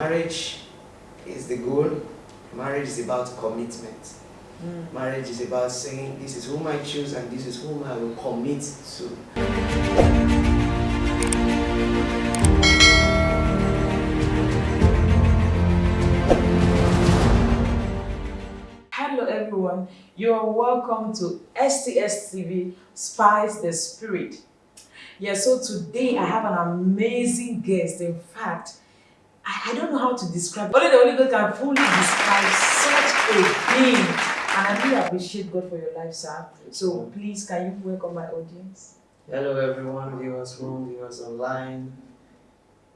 Marriage is the goal. Marriage is about commitment. Mm. Marriage is about saying, this is whom I choose and this is whom I will commit to. Hello everyone, you are welcome to STS TV Spice the Spirit. Yeah, so today I have an amazing guest. In fact, I, I don't know how to describe. Only the Holy Ghost can fully describe such a being. And I really appreciate God for your life, sir. So please, can you welcome my audience? Hello everyone, viewers home, viewers online.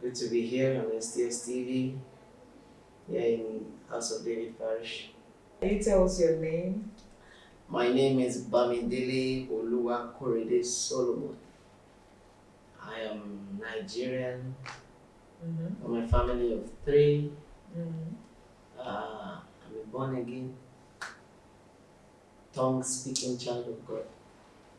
Good to be here on STS TV. Here in House of David Parish. Can you tell us your name? My name is Bamidele Oluwa Korede Solomon. I am Nigerian. Mm-hmm. From a family of three. Mm-hmm. Uh, I'm a born again, tongue speaking child of God.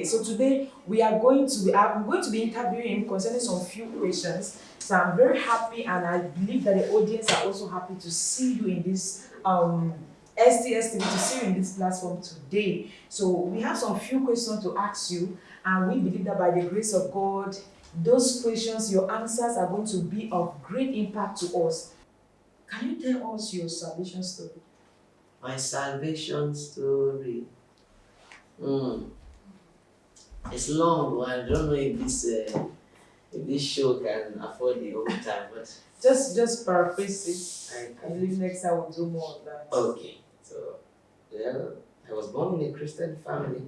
So today we are going to be I'm going to be interviewing him concerning some few questions. So I'm very happy and I believe that the audience are also happy to see you in this um STS TV to see you in this platform today. So we have some few questions to ask you and we believe that by the grace of God those questions your answers are going to be of great impact to us. Can you tell us your salvation story? My salvation story. Mm. It's long, but I don't know if this uh, if this show can afford the whole time, but Just just paraphrase it. I I believe next time we'll do more of that. Okay, so well, I was born in a Christian family,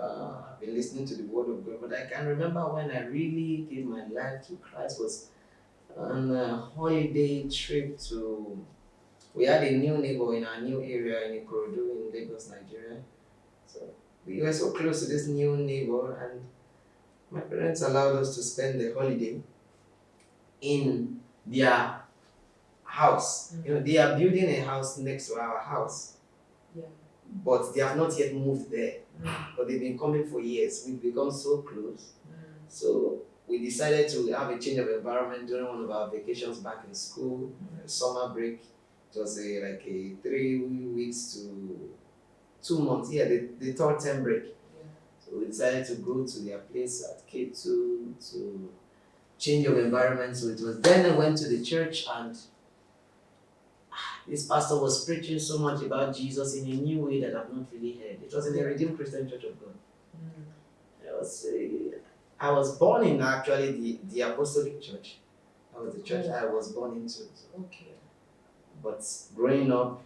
I've been listening to the Word of God. But I can remember when I really gave my life to Christ was on a holiday trip to. We had a new neighbor in our new area in Ikorodu in Lagos, Nigeria. So we were so close to this new neighbor, and my parents allowed us to spend the holiday in their house. You know, they are building a house next to our house. But they have not yet moved there. Mm. But they've been coming for years. We've become so close. Mm. So we decided to have a change of environment during one of our vacations back in school, uh, summer break. It was a, like a three weeks to two months. Yeah, the, the third term break. Yeah. So we decided to go to their place at K2 to change of environment. So it was then I went to the church and this pastor was preaching so much about Jesus in a new way that I've not really heard. It was in the Redeemed Christian Church of God. Mm. I was, uh, I was born in actually the, the Apostolic Church. That was the church I was born into. Okay. but growing up,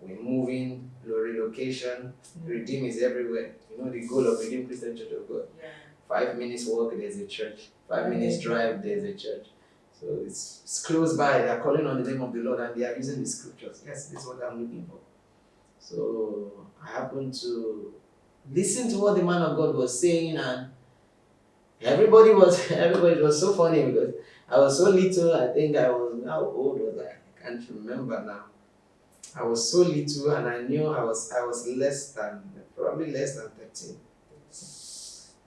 we're moving, relocation, Redeem is everywhere. You know the goal of Redeem Christian Church of God. Yeah. Five minutes walk, there's a church. Five minutes drive, there's a church. So it's, it's close by. They are calling on the name of the Lord and they are using the scriptures. Yes, this is what I'm looking for. So I happened to listen to what the man of God was saying and everybody was everybody was so funny because I was so little. I think I was how old was I? I can't remember now. I was so little and I knew I was I was less than probably less than 13.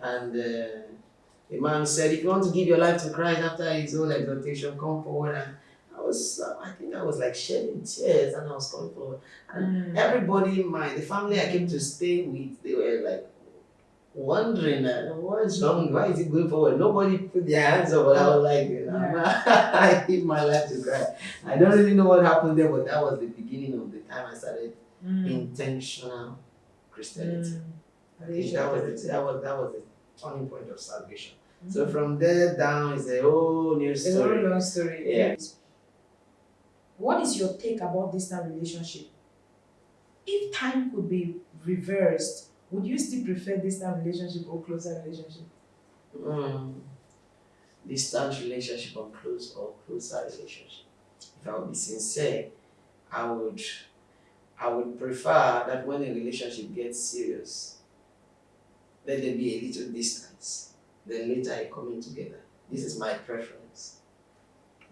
And uh, the man said, if you want to give your life to Christ after his own exhortation, come forward. And I was, I think I was like shedding tears and I was coming forward. And Mm. everybody in my, the family I came to stay with, they were like wondering, uh, what is wrong? Why is he going forward? Nobody put their hands up, but I was like, you know, I give my life to Christ. I don't really know what happened there, but that was the beginning of the time I started Mm. intentional Christianity. Mm. I think that was the, that was that was the turning point of salvation. So from there down is a whole new It's a story. very long story. Yeah. What is your take about distant relationship? If time could be reversed, would you still prefer distant relationship or closer relationship? Mm. Distant relationship or close or closer relationship. If I would be sincere, I would I would prefer that when a relationship gets serious, let there be a little distance. Then later I come in together. This is my preference.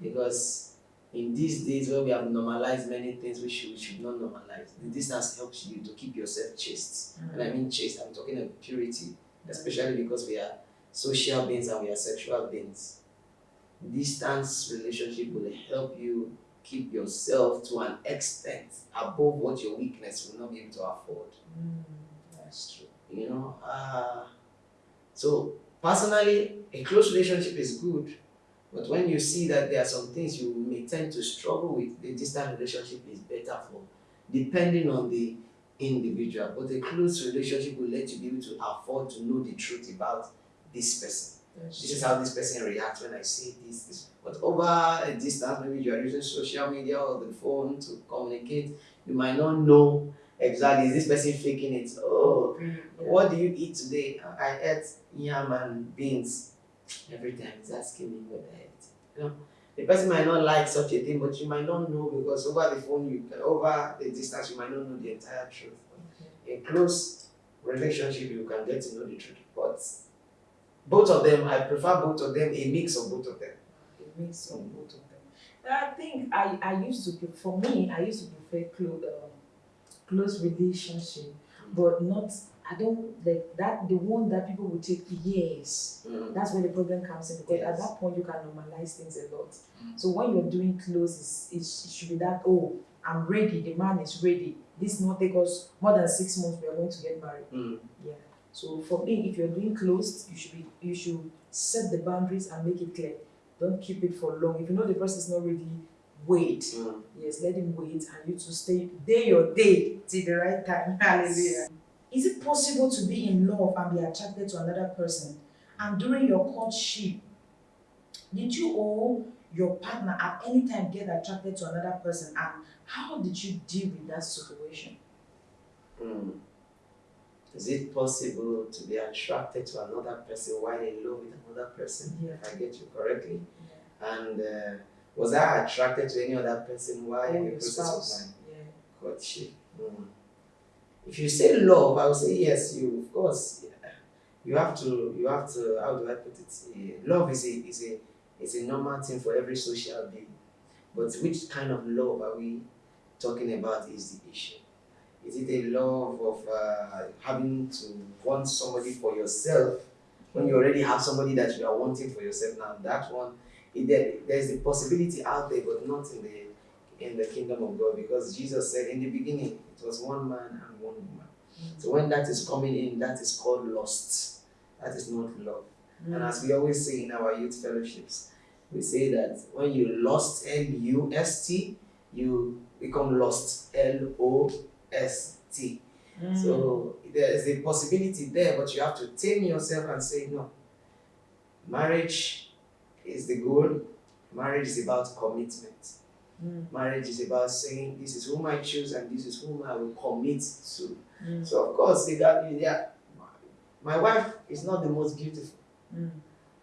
Because in these days where we have normalized many things we should, we should not normalize, the distance helps you to keep yourself chaste. And I mean chaste, I'm talking of purity, especially because we are social beings and we are sexual beings. distance relationship will help you keep yourself to an extent above what your weakness will not be able to afford. Mm, that's true. You know, uh, so personally, a close relationship is good, but when you see that there are some things you may tend to struggle with, the distant relationship is better for, depending on the individual. But a close relationship will let you be able to afford to know the truth about this person. This is how this person reacts when I say this, this. But over a distance, maybe you are using social media or the phone to communicate, you might not know exactly is this person faking it. Oh. Yeah. what do you eat today? I ate yam and beans. Every time he's asking me what I ate. You know, the person might not like such a thing, but you might not know because over the phone, you over the distance, you might not know the entire truth. Okay. In close relationship, you can get to know the truth. But both of them, I prefer both of them, a mix of both of them. a mix of both of them. I think I, I used to for me I used to prefer close um, close relationship, but not I don't like that the one that people will take years. Mm. That's where the problem comes in because at that point you can normalize things a lot. Mm. So when you're doing close, it should be that oh I'm ready, the man is ready. This not take us more than six months. We are going to get married. Mm. Yeah. So for me, if you're doing closed, you should be you should set the boundaries and make it clear. Don't keep it for long. If you know the person is not ready, wait. Mm. Yes, let him wait and you to stay day your day till the right time. Hallelujah. Is it possible to be in love and be attracted to another person? And during your courtship, did you or your partner at any time get attracted to another person? And how did you deal with that situation? Mm. Is it possible to be attracted to another person while in love with another person? Yeah. If I get you correctly. And uh, was I attracted to any other person while Or in the process of spouse? my Yeah. courtship? Mm. If you say love, I would say yes. You of course yeah. you have to you have to how do I put it? Love is a is a is a normal thing for every social being. But which kind of love are we talking about is the issue. Is it a love of uh, having to want somebody for yourself when you already have somebody that you are wanting for yourself now? That one, there, there's a possibility out there, but not in the in the kingdom of God, because Jesus said in the beginning it was one man and one woman. So when that is coming in, that is called lust. That is not love. And as we always say in our youth fellowships, we say that when you lost L U S T, you become lost L O S T. Mm. So there is a possibility there, but you have to tame yourself and say, no. Marriage is the goal. Marriage is about commitment. Mm. Marriage is about saying, this is whom I choose and this is whom I will commit to. Mm. So of course, they got yeah. My wife is not the most beautiful. Mm.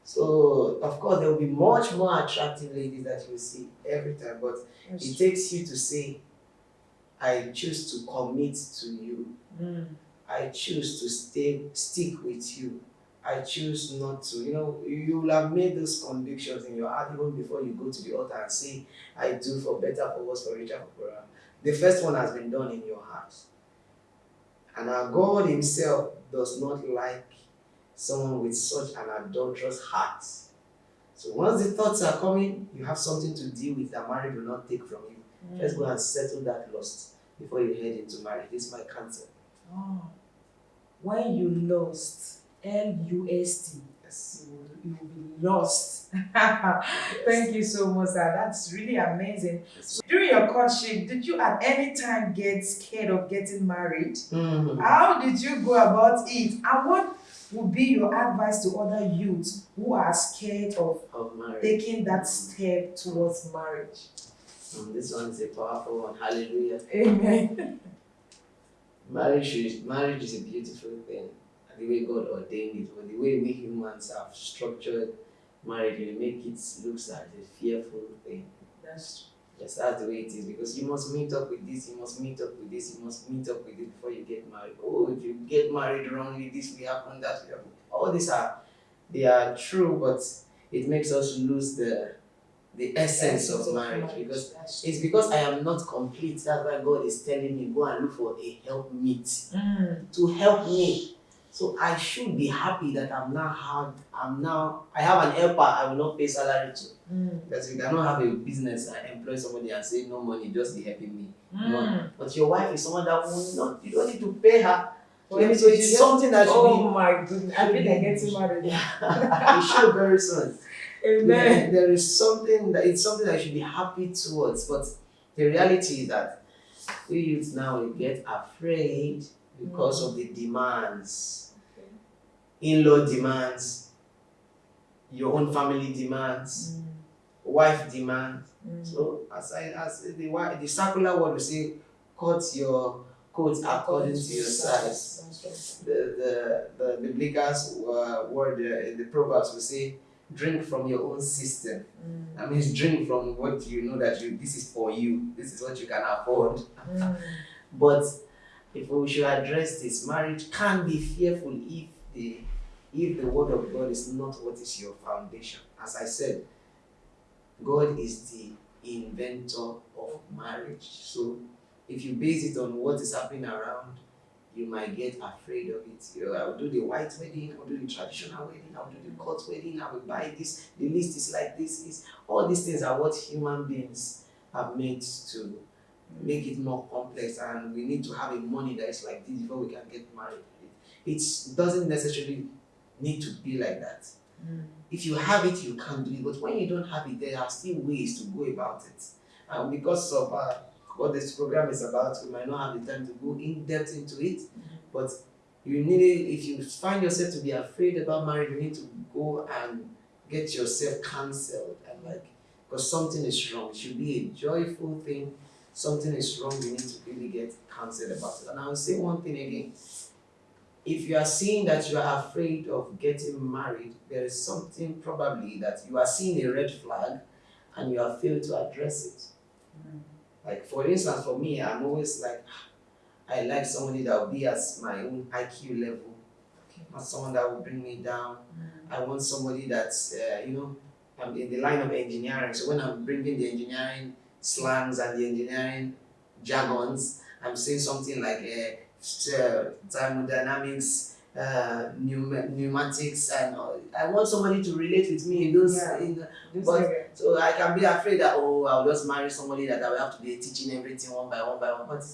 So of course there will be much more attractive ladies that you see every time, but That's it takes you to say, I choose to commit to you. Mm. I choose to stay stick with you. I choose not to. You know, you will have made those convictions in your heart even before you go to the altar and say, I do for better, for worse, for richer, for poorer. The first one has been done in your heart. And our God Himself does not like someone with such an adulterous heart. So once the thoughts are coming, you have something to deal with that marriage will not take from you. Mm. Let's go and settle that lust before you head into marriage. This is my counsel. Oh. When you lost, L U S T, Yes. you will, be lost. Thank you so much, sir. That's really amazing. Yes. During your courtship, did you at any time get scared of getting married? Mhm. How did you go about it? And what would be your advice to other youths who are scared of Of taking that step towards marriage? Mm, this one is a powerful one. Hallelujah. Amen. Marriage is marriage is a beautiful thing. The way God ordained it, or the way we humans have structured marriage, we make it looks like a fearful thing. That's Yes, that's the way it is because you must meet up with this, you must meet up with this, you must meet up with this before you get married. Oh, if you get married wrongly, this will happen, that will happen. All these are they are true, but it makes us lose the the essence of marriage because it's because I am not complete. That's why God is telling me go and look for a helpmeet Mm. to help me. So I should be happy that I'm now have I'm now I have an helper I will not pay salary to. Mm. Because you cannot have a business and employ somebody and say no money, just be helping me. Mm. But your wife is someone that will not you don't need to pay her. So, it's something that should Oh my goodness. I like be- getting married. be it should very soon. Amen. There is something that it's something I should be happy towards, but the reality is that we youths now we get afraid because of the demands. In-law demands, your own family demands, Mm. wife demands. Mm. So as I as the the circular word will say, cut your coat according to your size. The the the biblical uh, word uh, in the proverbs will say, drink from your own system. Mm. That means drink from what you know that you this is for you. This is what you can afford. Mm. But if we should address this, marriage can be fearful if the if the word of God is not what is your foundation. As I said, God is the inventor of marriage. So if you base it on what is happening around, you might get afraid of it. You know, I will do the white wedding, I will do the traditional wedding, I will do the court wedding, I will buy this, the list is like this, is all these things are what human beings are meant to make it more complex and we need to have a money that is like this before we can get married. It doesn't necessarily need to be like that. Mm. If you have it, you can do it. But when you don't have it, there are still ways to go about it. And because of uh, what this program is about, we might not have the time to go in depth into it. But you need it, if you find yourself to be afraid about marriage, you need to go and get yourself counseled and like because something is wrong. It should be a joyful thing. Something is wrong, you need to really get counseled about it. And I will say one thing again. If you are seeing that you are afraid of getting married, there is something probably that you are seeing a red flag and you have failed to address it. Mm. Like for instance, for me, I'm always like, I like somebody that will be at my own IQ level, Okay. not someone that will bring me down. Mm. I want somebody that's, uh, you know, I'm in the line of engineering. So when I'm bringing the engineering slangs and the engineering jargons, I'm saying something like uh, uh, thermodynamics, uh, pneum- pneumatics, and all. I want somebody to relate with me in those. Yeah. In the, But- area. so I can be afraid that oh I'll just marry somebody that I will have to be teaching everything one by one by one. But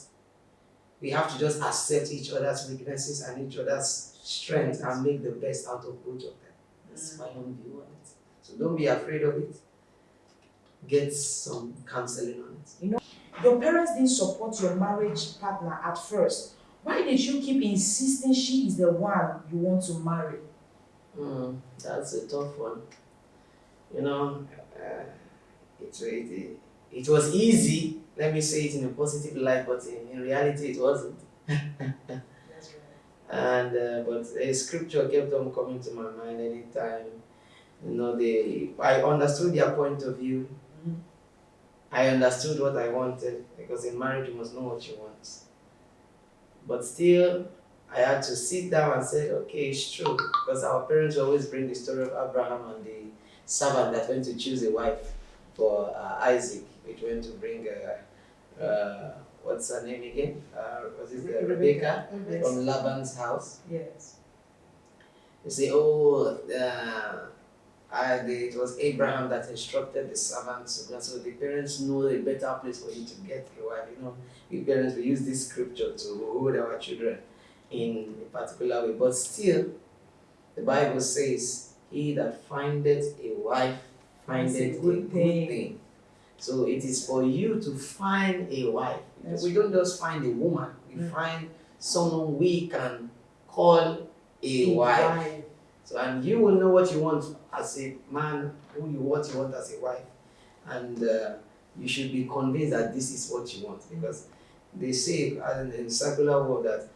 we have to just accept each other's weaknesses and each other's strengths and make the best out of both of them. That's my own view on it. So don't be afraid of it. Get some counseling on it. You know, Your parents didn't support your marriage partner at first. Why did you keep insisting she is the one you want to marry? Mm, that's a tough one. You know, uh, it, it, it was easy. Let me say it in a positive light, but in, in reality, it wasn't. That's right. and uh, but a scripture kept on coming to my mind anytime you know they i understood their point of view Mhm. i understood what i wanted because in marriage you must know what you want but still i had to sit down and say okay it's true because our parents always bring the story of abraham and the servant that went to choose a wife for uh, isaac which went to bring uh, uh, what's her name again uh, was it uh, rebecca Yes. from Laban's house. Yes. You say, oh, the, it was Abraham that instructed the servants to go. So the parents know a better place for you to get a wife. You know, we parents we use this scripture to hold our children in a particular way. But still, the Bible says, "He that findeth a wife findeth a good thing." So it is for you to find a wife. That's we don't just find a woman; we Mm. find someone we can call a wife. So and you will know what you want as a man, who you what you want as a wife, and uh, you should be convinced that this is what you want because they say in in secular world that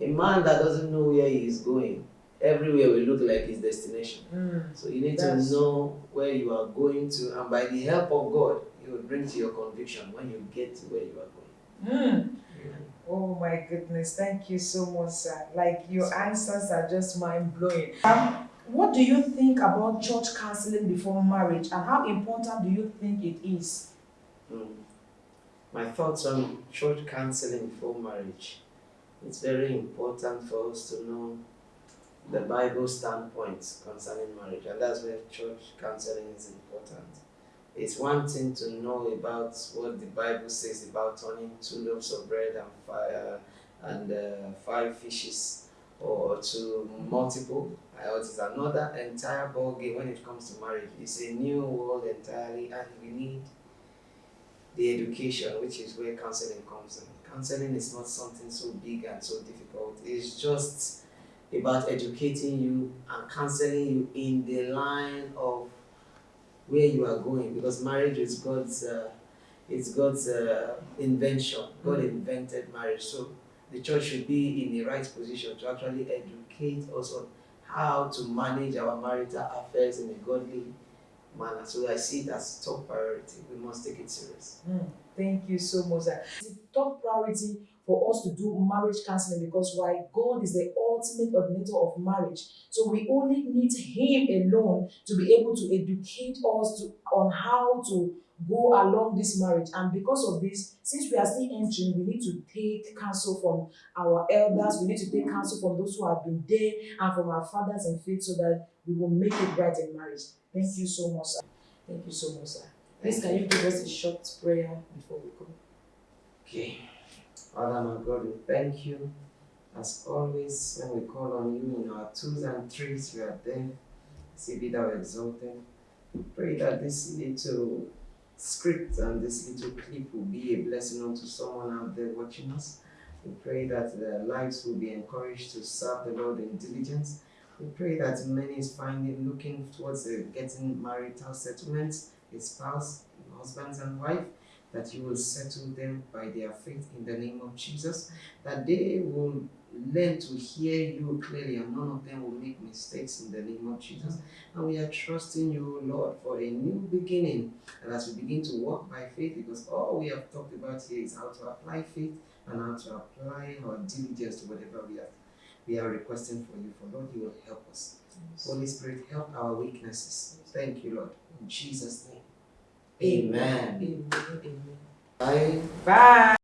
a man that doesn't know where he is going, everywhere will look like his destination. Mm. So you need That's- to know where you are going to, and by the help of God, He will bring to your conviction when you get to where you are going. Mm. Oh my goodness, thank you so much, sir. Like your answers are just mind blowing. Um, what do you think about church counseling before marriage and how important do you think it is? Mm. My thoughts on church counseling before marriage. It's very important for us to know the Bible standpoint concerning marriage, and that's where church counseling is important. It's one thing to know about what the Bible says about turning two loaves of bread and fire and uh, five fishes or to multiple. It is another entire ball game when it comes to marriage. It's a new world entirely, and we need the education, which is where counseling comes in. Counseling is not something so big and so difficult. It's just about educating you and counseling you in the line of where you are going because marriage is God's uh, it's God's uh, invention. God invented marriage, so the church should be in the right position to actually educate us on how to manage our marital affairs in a godly manner. So I see it as top priority. We must take it serious. Mm, thank you so much. a top priority for us to do marriage counseling because why God is the ultimate ordinator of marriage. So we only need Him alone to be able to educate us to, on how to go along this marriage. And because of this, since we are still entering, we need to take counsel from our elders, we need to take counsel from those who have been there and from our fathers in faith so that we will make it right in marriage. Thank you so much, sir. Thank you so much, sir. Please, can you give us a short prayer before we go? Okay. Father, my God, we thank you. As always, when we call on you in our twos and threes, you are there. See, be thou exalted. We pray that this little script and this little clip will be a blessing unto someone out there watching us. We pray that their lives will be encouraged to serve the Lord in diligence. We pray that many is finding, looking towards uh, getting marital settlements, a spouse, husbands and wife, that you will settle them by their faith in the name of Jesus, that they will learn to hear you clearly and none of them will make mistakes in the name of Jesus. And we are trusting you, Lord, for a new beginning. And as we begin to walk by faith, because all we have talked about here is how to apply faith and how to apply our diligence to whatever we are we are requesting for you. For Lord, you will help us. Holy Spirit, help our weaknesses. Thank you, Lord. In Jesus' name. Amen. Amen. Amen. Bye. Bye.